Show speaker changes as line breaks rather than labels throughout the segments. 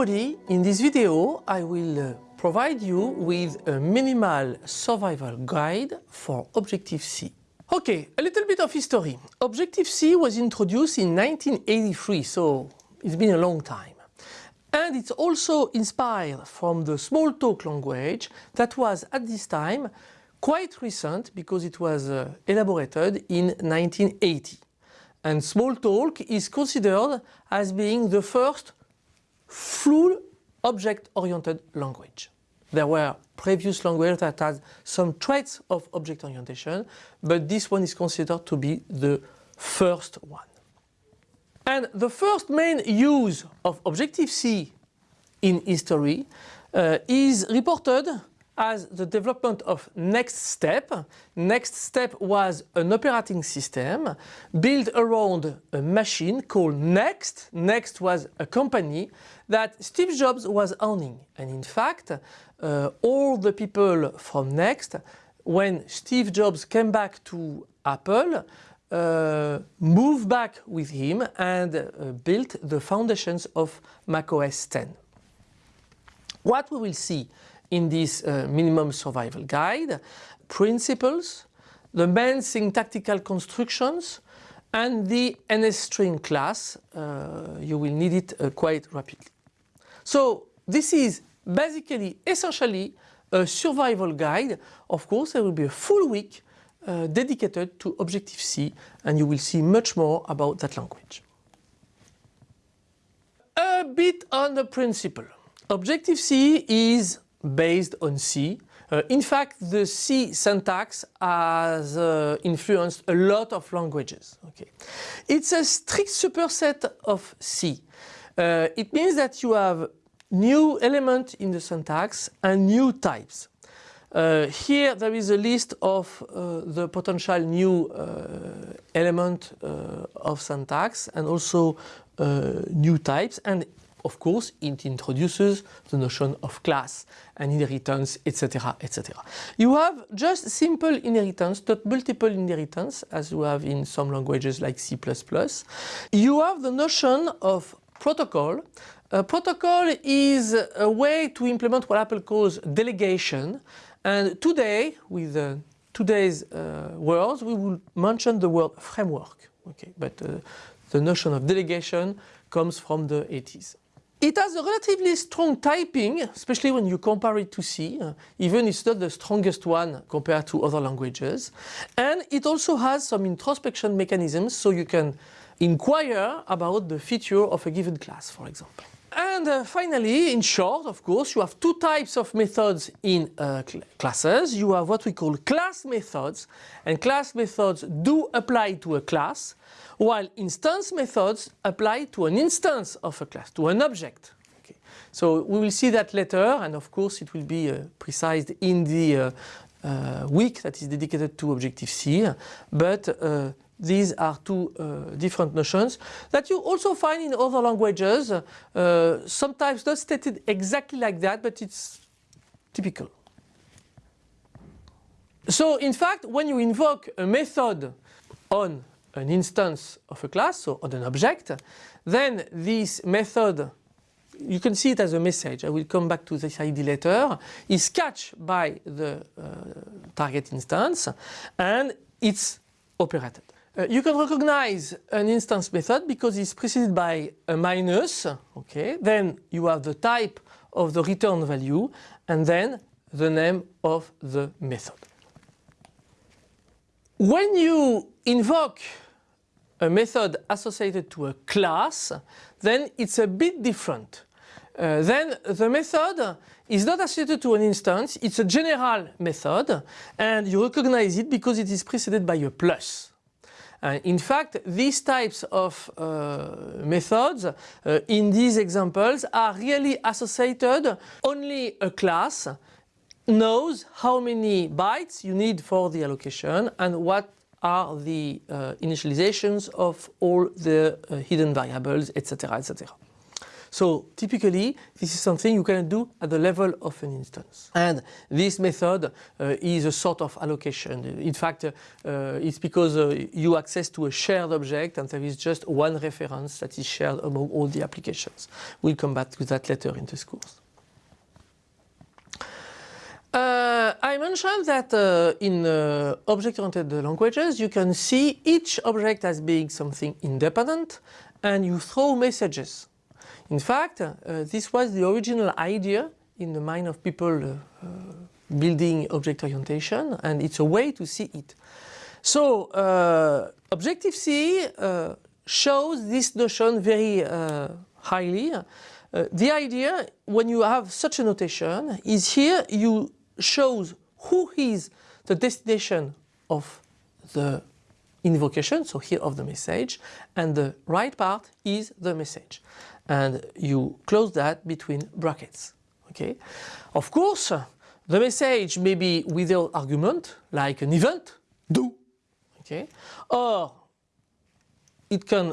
everybody, in this video I will uh, provide you with a minimal survival guide for Objective-C. Okay, a little bit of history. Objective-C was introduced in 1983, so it's been a long time. And it's also inspired from the Smalltalk language that was at this time quite recent because it was uh, elaborated in 1980. And Smalltalk is considered as being the first full object-oriented language. There were previous languages that had some traits of object orientation, but this one is considered to be the first one. And the first main use of Objective-C in history uh, is reported as the development of NeXTSTEP. Next Step was an operating system built around a machine called Next. Next was a company that Steve Jobs was owning. And in fact, uh, all the people from Next, when Steve Jobs came back to Apple, uh, moved back with him and uh, built the foundations of macOS 10. What we will see in this uh, minimum survival guide, principles, the main syntactical constructions, and the NSString class. Uh, you will need it uh, quite rapidly. So this is basically, essentially, a survival guide. Of course, there will be a full week uh, dedicated to Objective-C and you will see much more about that language. A bit on the principle. Objective-C is based on C. Uh, in fact, the C syntax has uh, influenced a lot of languages. Okay. It's a strict superset of C. Uh, it means that you have new element in the syntax and new types. Uh, here there is a list of uh, the potential new uh, element of syntax and also new types and of course, it introduces the notion of class and inheritance, etc., etc. You have just simple inheritance, not multiple inheritance, as you have in some languages like C++. You have the notion of protocol. A protocol is a way to implement what Apple calls delegation. And today, with uh, today's uh, words, we will mention the word framework. Okay, but uh, the notion of delegation comes from the 80s. It has a relatively strong typing, especially when you compare it to C, uh, even it's not the strongest one compared to other languages. And it also has some introspection mechanisms, so you can inquire about the feature of a given class, for example. And uh, finally, in short, of course, you have two types of methods in uh, cl classes. You have what we call class methods, and class methods do apply to a class, while instance methods apply to an instance of a class, to an object. Okay. So we will see that later and of course it will be uh, precised in the uh, uh, week that is dedicated to Objective-C, but uh, these are two uh, different notions that you also find in other languages, uh, sometimes not stated exactly like that, but it's typical. So in fact, when you invoke a method on an instance of a class, so on an object, then this method, you can see it as a message, I will come back to this ID later, is catched by the uh, target instance and it's operated. Uh, you can recognize an instance method because it's preceded by a minus, okay, then you have the type of the return value and then the name of the method. When you invoke a method associated to a class, then it's a bit different. Uh, then the method is not associated to an instance, it's a general method and you recognize it because it is preceded by a plus. Uh, in fact, these types of uh, methods uh, in these examples are really associated only a class knows how many bytes you need for the allocation and what are the uh, initializations of all the uh, hidden variables, etc., etc. So typically, this is something you can do at the level of an instance. And this method uh, is a sort of allocation. In fact, uh, it's because uh, you access to a shared object and there is just one reference that is shared among all the applications. We'll come back to that later in this course. Uh, I mentioned that uh, in uh, object-oriented languages you can see each object as being something independent and you throw messages. In fact, uh, this was the original idea in the mind of people uh, uh, building object orientation and it's a way to see it. So Objective-C shows this notion very highly. the idea when you have such a notation is here you shows who is the destination of the invocation, so here of the message, and the right part is the message. And you close that between brackets. Okay. Of course, the message may be without argument, like an event, do, okay, or it can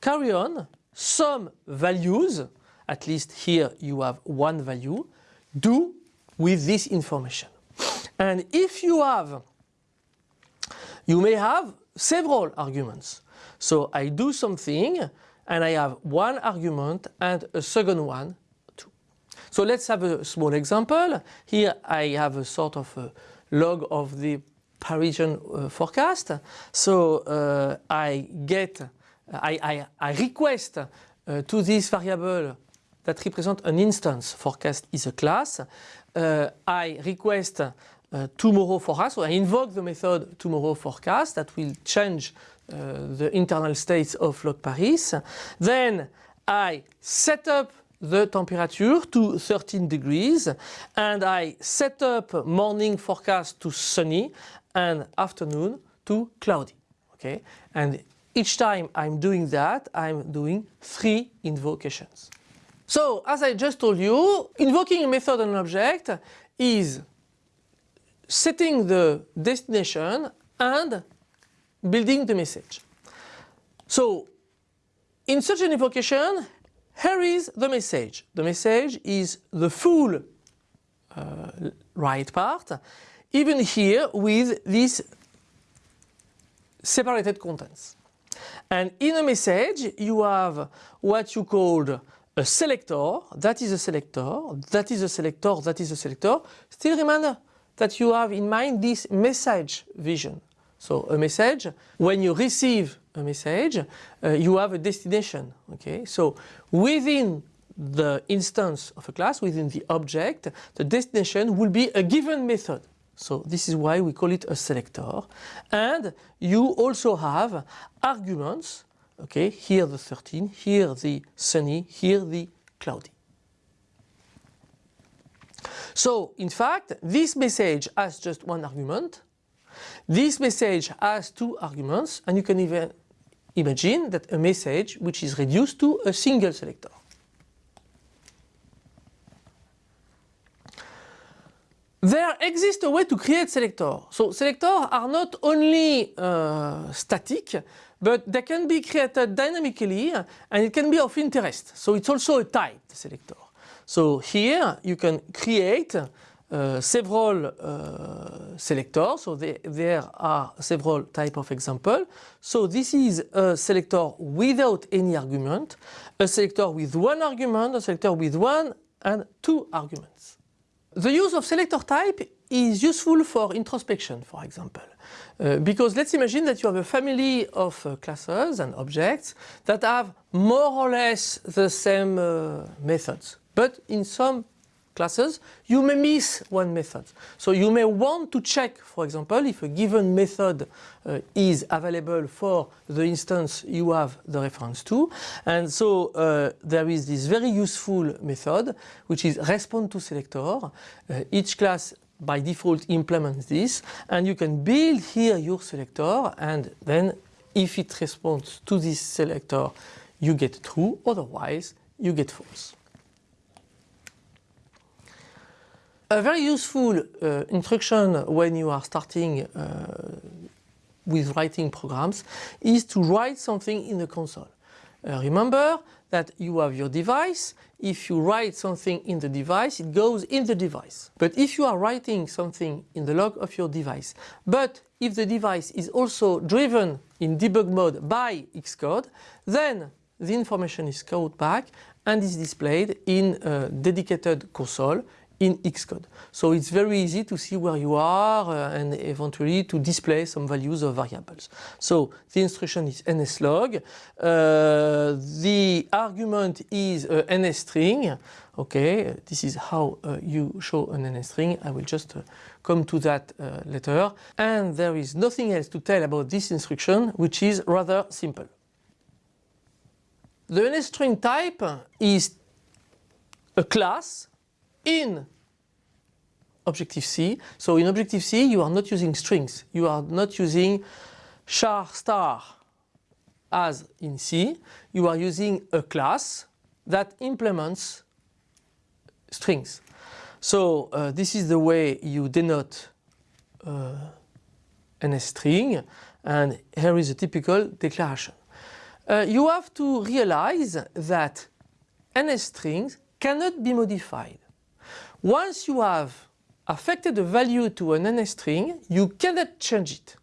carry on some values, at least here you have one value, do with this information. And if you have, you may have several arguments. So I do something and I have one argument and a second one too. So let's have a small example. Here I have a sort of a log of the Parisian uh, forecast. So uh, I get, I, I, I request uh, to this variable that represent an instance, forecast is a class, uh, I request uh, tomorrow forecast, so I invoke the method tomorrow forecast that will change uh, Uh, the internal states of log Paris. Then I set up the temperature to 13 degrees and I set up morning forecast to sunny and afternoon to cloudy. Okay, and each time I'm doing that, I'm doing three invocations. So, as I just told you, invoking a method on an object is setting the destination and building the message. So, in such an invocation, here is the message. The message is the full uh, right part, even here with these separated contents. And in a message, you have what you called a selector, that is a selector, that is a selector, that is a selector. Still remember that you have in mind this message vision. So a message, when you receive a message, uh, you have a destination. Okay, so within the instance of a class, within the object, the destination will be a given method. So this is why we call it a selector. And you also have arguments Okay, here the 13, here the sunny, here the cloudy. So, in fact, this message has just one argument. This message has two arguments, and you can even imagine that a message which is reduced to a single selector. There exists a way to create selectors. So selectors are not only uh, static, but they can be created dynamically and it can be of interest. So it's also a type selector. So here you can create several uh, selectors. So they, there are several type of example. So this is a selector without any argument, a selector with one argument, a selector with one and two arguments. The use of selector type is useful for introspection, for example. Uh, because let's imagine that you have a family of uh, classes and objects that have more or less the same uh, methods. But in some classes, you may miss one method. So you may want to check, for example, if a given method uh, is available for the instance you have the reference to. And so uh, there is this very useful method, which is respond to selector. Uh, each class by default implements this and you can build here your selector and then if it responds to this selector you get true otherwise you get false. A very useful uh, instruction when you are starting uh, with writing programs is to write something in the console. Uh, remember that you have your device. If you write something in the device, it goes in the device. But if you are writing something in the log of your device, but if the device is also driven in debug mode by Xcode, then the information is called back and is displayed in a dedicated console in Xcode. So it's very easy to see where you are uh, and eventually to display some values of variables. So the instruction is NSLog. Uh, the argument is a NSString. Okay, this is how uh, you show an NSString. I will just uh, come to that uh, later. And there is nothing else to tell about this instruction, which is rather simple. The NSString type is a class in Objective-C. So in Objective-C you are not using strings, you are not using char star as in C, you are using a class that implements strings. So uh, this is the way you denote uh, NS string and here is a typical declaration. Uh, you have to realize that NS strings cannot be modified. Once you have affected a value to an NS string, you cannot change it.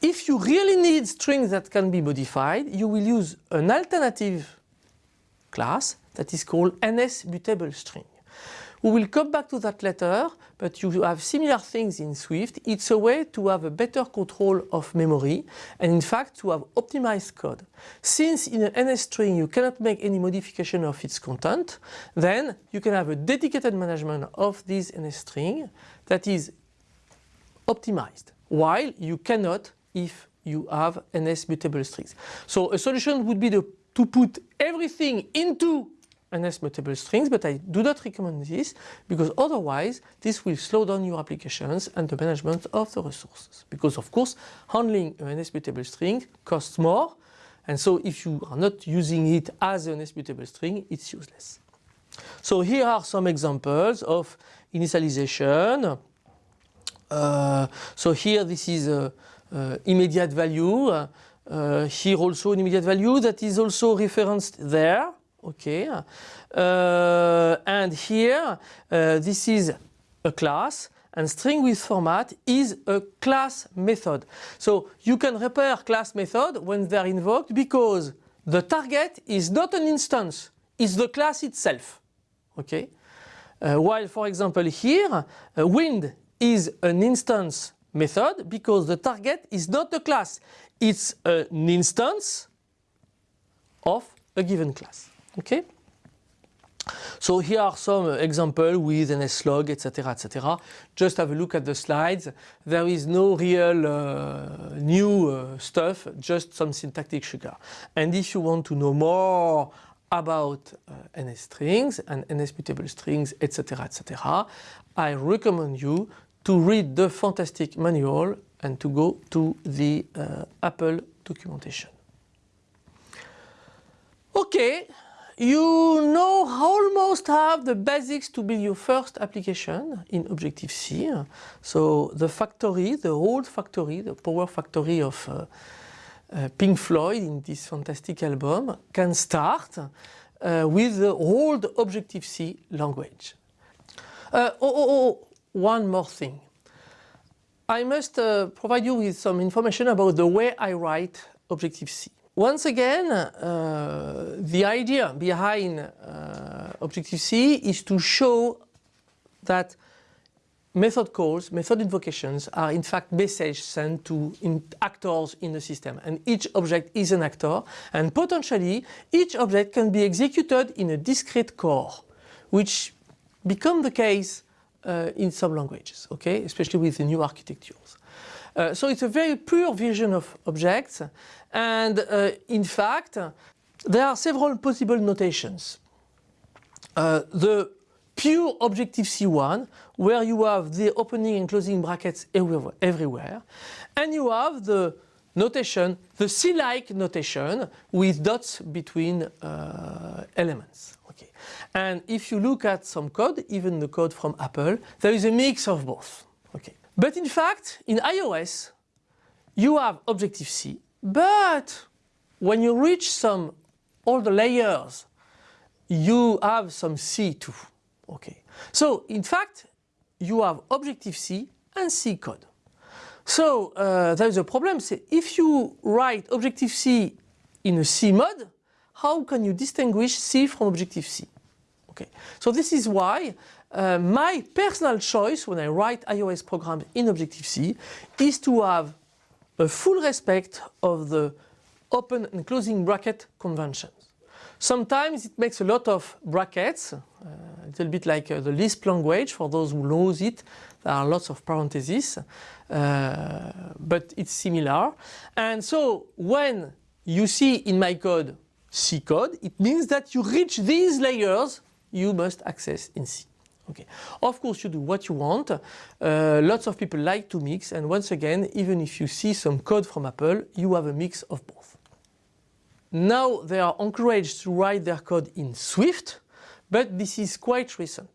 If you really need strings that can be modified, you will use an alternative class that is called NS mutable string. We will come back to that later, but you have similar things in Swift. It's a way to have a better control of memory and in fact to have optimized code. Since in an NS string you cannot make any modification of its content, then you can have a dedicated management of this NS string that is optimized, while you cannot if you have NS mutable strings. So a solution would be to, to put everything into NS mutable strings, but I do not recommend this because otherwise this will slow down your applications and the management of the resources. Because of course handling an NS mutable string costs more and so if you are not using it as an NS mutable string it's useless. So here are some examples of initialization. Uh, so here this is a, a immediate value. Uh, here also an immediate value that is also referenced there okay uh, and here uh, this is a class and string with format is a class method. So you can repair class method when they're invoked because the target is not an instance it's the class itself. Okay uh, while for example here uh, wind is an instance method because the target is not a class it's an instance of a given class Okay. So here are some examples with NSLog, etc., etc. Just have a look at the slides. There is no real uh, new uh, stuff, just some syntactic sugar. And if you want to know more about uh, NS strings and NS mutable strings, etc., etc., I recommend you to read the fantastic manual and to go to the uh, Apple documentation. Okay. You know almost have the basics to build your first application in Objective-C. So the factory, the old factory, the power factory of uh, uh, Pink Floyd in this fantastic album can start uh, with the old Objective-C language. Uh, oh, oh, oh, one more thing. I must uh, provide you with some information about the way I write Objective-C. Once again, uh, the idea behind uh, Objective-C is to show that method calls, method invocations are in fact messages sent to in actors in the system. And each object is an actor. And potentially each object can be executed in a discrete core which become the case uh, in some languages, okay, especially with the new architectures. Uh, so it's a very pure vision of objects and uh, in fact there are several possible notations. Uh, the pure Objective-C one where you have the opening and closing brackets everywhere and you have the notation, the C-like notation with dots between uh, elements. Okay. And if you look at some code, even the code from Apple, there is a mix of both. But in fact, in iOS, you have Objective-C, but when you reach some all the layers, you have some C too. Okay. So in fact, you have Objective-C and C code. So uh, there is a problem. So if you write Objective-C in a C mode, how can you distinguish C from Objective-C? Okay. So this is why uh, my personal choice when I write iOS programs in Objective-C is to have a full respect of the open and closing bracket conventions. Sometimes it makes a lot of brackets, uh, a little bit like uh, the Lisp language for those who knows it. There are lots of parentheses, uh, but it's similar. And so when you see in my code C code, it means that you reach these layers you must access in C. Okay. Of course you do what you want. Uh, lots of people like to mix and once again even if you see some code from Apple you have a mix of both. Now they are encouraged to write their code in Swift but this is quite recent.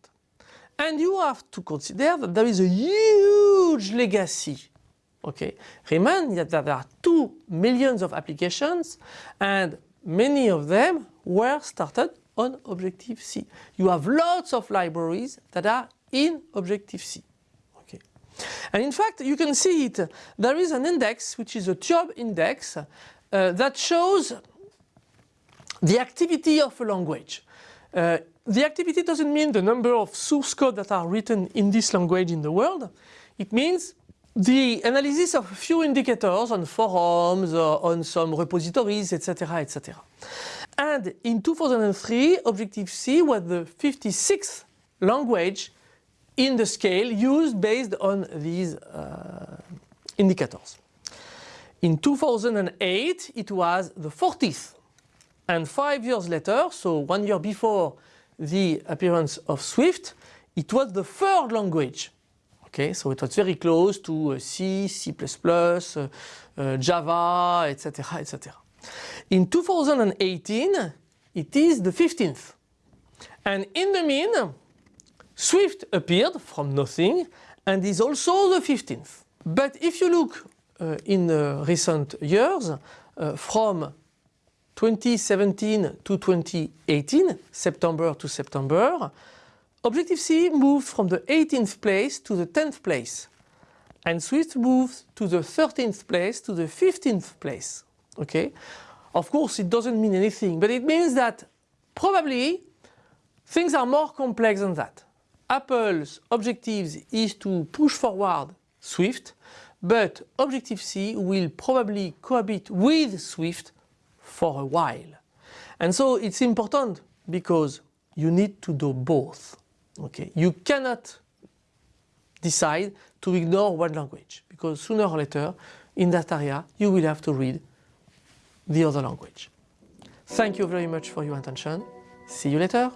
And you have to consider that there is a huge legacy. Okay. Remember that there are 2 millions of applications and many of them were started on Objective-C. You have lots of libraries that are in Objective-C. Okay. And in fact, you can see it. There is an index, which is a TIOBE index, uh, that shows the activity of a language. Uh, the activity doesn't mean the number of source code that are written in this language in the world. It means the analysis of a few indicators on forums, or on some repositories, etc., etc. And in 2003, Objective-C was the 56th language in the scale used based on these uh, indicators. In 2008, it was the 40th. And five years later, so one year before the appearance of Swift, it was the third language. Okay, so it was very close to uh, C, C++, uh, uh, Java, etc., etc. In 2018, it is the 15th. And in the mean, Swift appeared from nothing and is also the 15th. But if you look uh, in recent years, uh, from 2017 to 2018, September to September, Objective-C moved from the 18th place to the 10th place. And Swift moved to the 13th place to the 15th place. Okay? Of course, it doesn't mean anything, but it means that probably things are more complex than that. Apple's objectives is to push forward Swift, but Objective-C will probably cohabit with Swift for a while. And so it's important because you need to do both. Okay, You cannot decide to ignore one language because sooner or later in that area you will have to read the other language. Thank you very much for your attention. See you later.